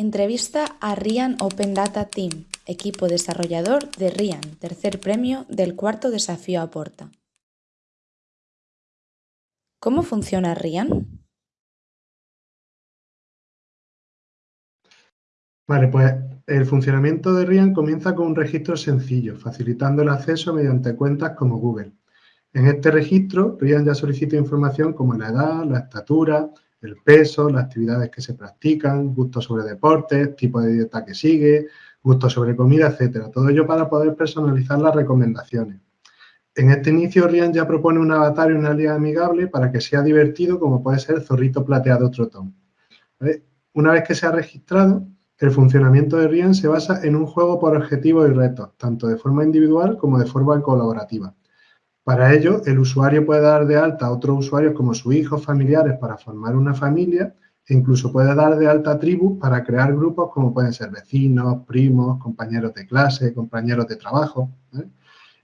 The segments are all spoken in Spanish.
Entrevista a Rian Open Data Team, equipo desarrollador de Rian, tercer premio del cuarto desafío Aporta. ¿Cómo funciona Rian? Vale, pues el funcionamiento de Rian comienza con un registro sencillo, facilitando el acceso mediante cuentas como Google. En este registro, Rian ya solicita información como la edad, la estatura, el peso, las actividades que se practican, gustos sobre deportes, tipo de dieta que sigue, gustos sobre comida, etcétera. Todo ello para poder personalizar las recomendaciones. En este inicio, Rian ya propone un avatar y una liga amigable para que sea divertido, como puede ser zorrito plateado trotón. Una vez que se ha registrado, el funcionamiento de Rian se basa en un juego por objetivos y retos, tanto de forma individual como de forma colaborativa. Para ello, el usuario puede dar de alta a otros usuarios como sus hijos, familiares para formar una familia e incluso puede dar de alta tribus para crear grupos como pueden ser vecinos, primos, compañeros de clase, compañeros de trabajo.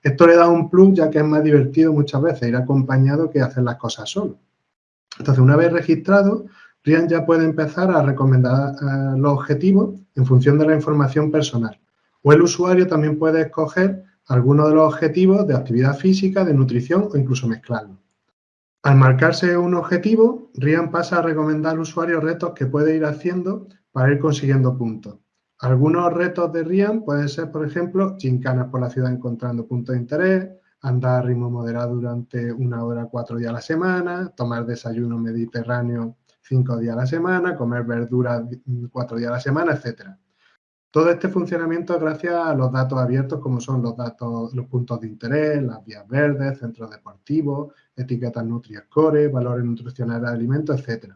Esto le da un plus ya que es más divertido muchas veces ir acompañado que hacer las cosas solo. Entonces, una vez registrado, Rian ya puede empezar a recomendar eh, los objetivos en función de la información personal. O el usuario también puede escoger algunos de los objetivos de actividad física, de nutrición o incluso mezclarlos. Al marcarse un objetivo, Rian pasa a recomendar al usuario retos que puede ir haciendo para ir consiguiendo puntos. Algunos retos de Rian pueden ser, por ejemplo, chincanas por la ciudad encontrando puntos de interés, andar a ritmo moderado durante una hora cuatro días a la semana, tomar desayuno mediterráneo cinco días a la semana, comer verduras cuatro días a la semana, etc. Todo este funcionamiento es gracias a los datos abiertos como son los datos, los puntos de interés, las vías verdes, centros deportivos, etiquetas Nutri-Score, valores nutricionales de alimentos, etc.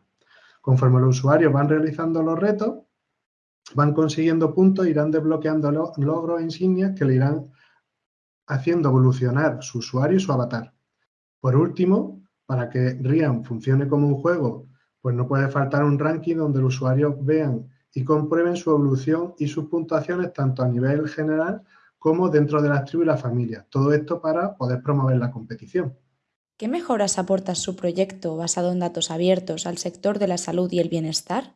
Conforme los usuarios van realizando los retos, van consiguiendo puntos, irán desbloqueando logros e insignias que le irán haciendo evolucionar su usuario y su avatar. Por último, para que Rian funcione como un juego pues no puede faltar un ranking donde los usuarios vean y comprueben su evolución y sus puntuaciones tanto a nivel general como dentro de las tribus y la familia. Todo esto para poder promover la competición. ¿Qué mejoras aporta su proyecto basado en datos abiertos al sector de la salud y el bienestar?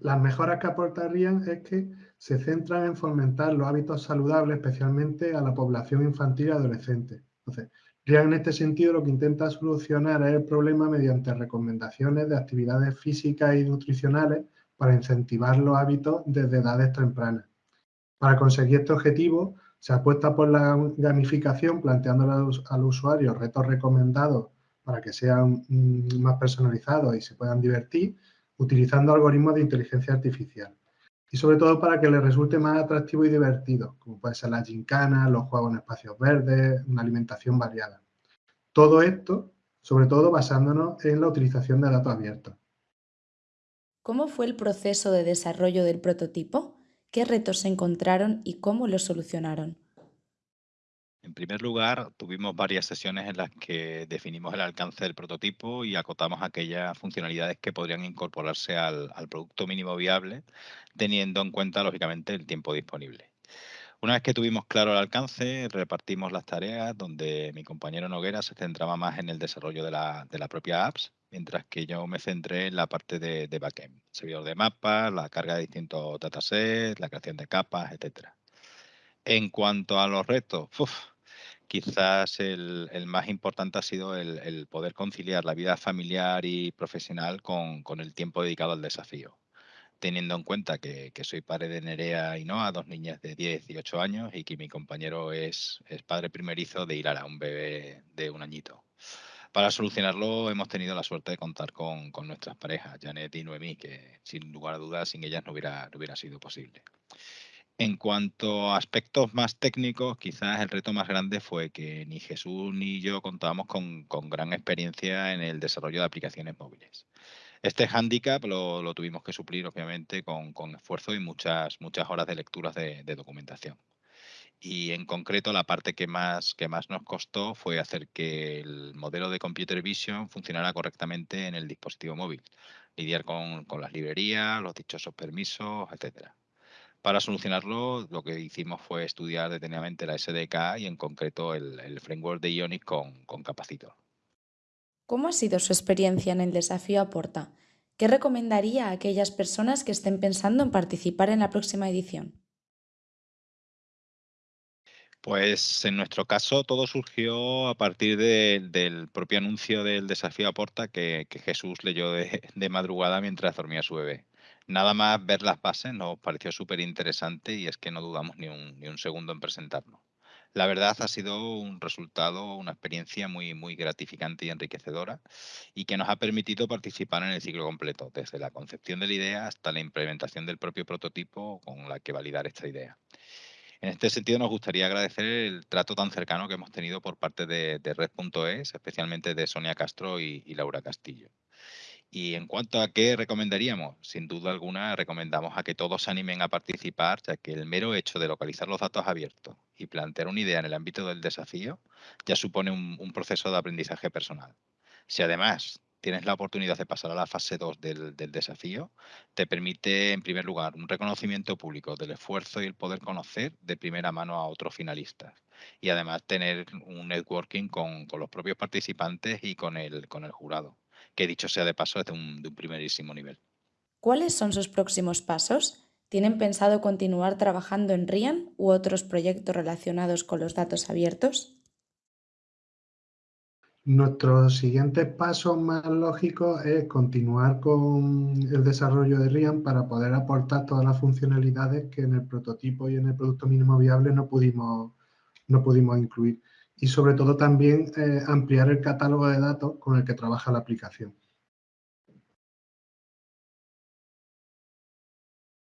Las mejoras que aportarían es que se centran en fomentar los hábitos saludables, especialmente a la población infantil y adolescente. Entonces, RIAN en este sentido lo que intenta solucionar es el problema mediante recomendaciones de actividades físicas y nutricionales para incentivar los hábitos desde edades tempranas. Para conseguir este objetivo, se apuesta por la gamificación, planteando a los, usuarios retos recomendados para que sean mm, más personalizados y se puedan divertir, utilizando algoritmos de inteligencia artificial. Y sobre todo para que les resulte más atractivo y divertido, como puede ser la gincana, los juegos en espacios verdes, una alimentación variada. Todo esto, sobre todo basándonos en la utilización de datos abiertos. ¿Cómo fue el proceso de desarrollo del prototipo? ¿Qué retos se encontraron y cómo los solucionaron? En primer lugar, tuvimos varias sesiones en las que definimos el alcance del prototipo y acotamos aquellas funcionalidades que podrían incorporarse al, producto mínimo viable, teniendo en cuenta, lógicamente, el tiempo disponible. Una vez que tuvimos claro el alcance, repartimos las tareas donde mi compañero Noguera se centraba más en el desarrollo de la, propia apps, mientras que yo me centré en la parte de, de backend, servidor de mapas, la carga de distintos datasets, la creación de capas, etcétera. En cuanto a los retos, quizás el, más importante ha sido el, poder conciliar la vida familiar y profesional con, el tiempo dedicado al desafío teniendo en cuenta que, soy padre de Nerea y Noah, dos niñas de 10 y 8 años, y que mi compañero es, padre primerizo de Hilara, un bebé de un añito. Para solucionarlo hemos tenido la suerte de contar con, nuestras parejas, Janet y Noemí, que sin lugar a dudas sin ellas no hubiera, no hubiera sido posible. En cuanto a aspectos más técnicos, quizás el reto más grande fue que ni Jesús ni yo contábamos con, gran experiencia en el desarrollo de aplicaciones móviles. Este hándicap lo, tuvimos que suplir, obviamente, con, esfuerzo y muchas, horas de lecturas de, documentación. Y en concreto, la parte que más, que más nos costó fue hacer que el modelo de Computer Vision funcionara correctamente en el dispositivo móvil. Lidiar con, con las librerías, los dichosos permisos, etcétera. Para solucionarlo, lo que hicimos fue estudiar detenidamente la SDK y en concreto el, framework de Ionic con, con Capacitor. ¿Cómo ha sido su experiencia en el desafío Aporta? ¿Qué recomendaría a aquellas personas que estén pensando en participar en la próxima edición? Pues en nuestro caso todo surgió a partir de- del propio anuncio del desafío Aporta que, que Jesús leyó de, de madrugada mientras dormía su bebé. Nada más ver las bases nos pareció súper interesante y es que no dudamos ni un, ni un segundo en presentarnos. La verdad ha sido un resultado, una experiencia muy, muy gratificante y enriquecedora y que nos ha permitido participar en el ciclo completo, desde la concepción de la idea hasta la implementación del propio prototipo con la que validar esta idea. En este sentido, nos gustaría agradecer el trato tan cercano que hemos tenido por parte de, de Red.es, especialmente de Sonia Castro y, y Laura Castillo. Y en cuanto a qué recomendaríamos, sin duda alguna recomendamos a que todos se animen a participar, ya que el mero hecho de localizar los datos abiertos y plantear una idea en el ámbito del desafío ya supone un, proceso de aprendizaje personal. Si además tienes la oportunidad de pasar a la fase 2 del, desafío, te permite, en primer lugar, un reconocimiento público del esfuerzo y el poder conocer de primera mano a otros finalistas. Y además tener un networking con, los propios participantes y con el jurado, que dicho sea de paso es de un, de un primerísimo nivel. ¿Cuáles son sus próximos pasos? ¿Tienen pensado continuar trabajando en RIAN u otros proyectos relacionados con los datos abiertos? Nuestro siguiente paso más lógico es continuar con el desarrollo de RIAN para poder aportar todas las funcionalidades que en el prototipo y en el producto mínimo viable no pudimos, no pudimos incluir. Y sobre todo también eh, ampliar el catálogo de datos con el que trabaja la aplicación.